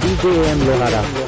DJ M. Lohara.